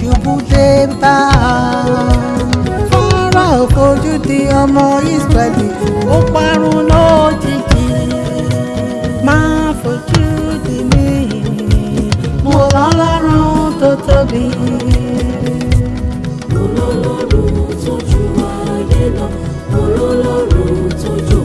ṣubú dé bá fọ́nrà òfojúdi ọmọ Ísírẹ́lì ó parun lójijì máa fojú di mí mo lọ́lọ́run tó tóbi. olólùrù tójú ayé lọ olólùrù tójú.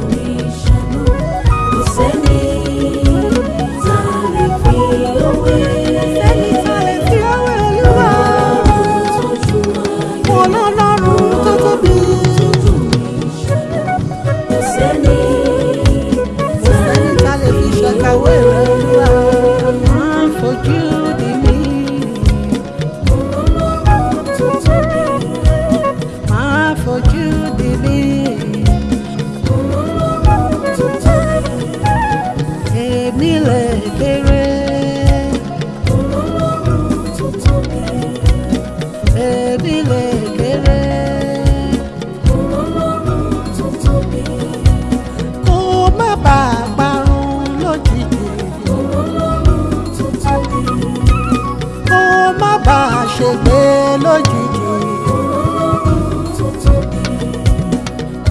ṣègbè lójijì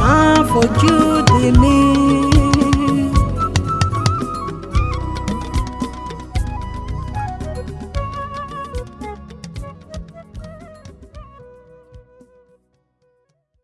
má fojú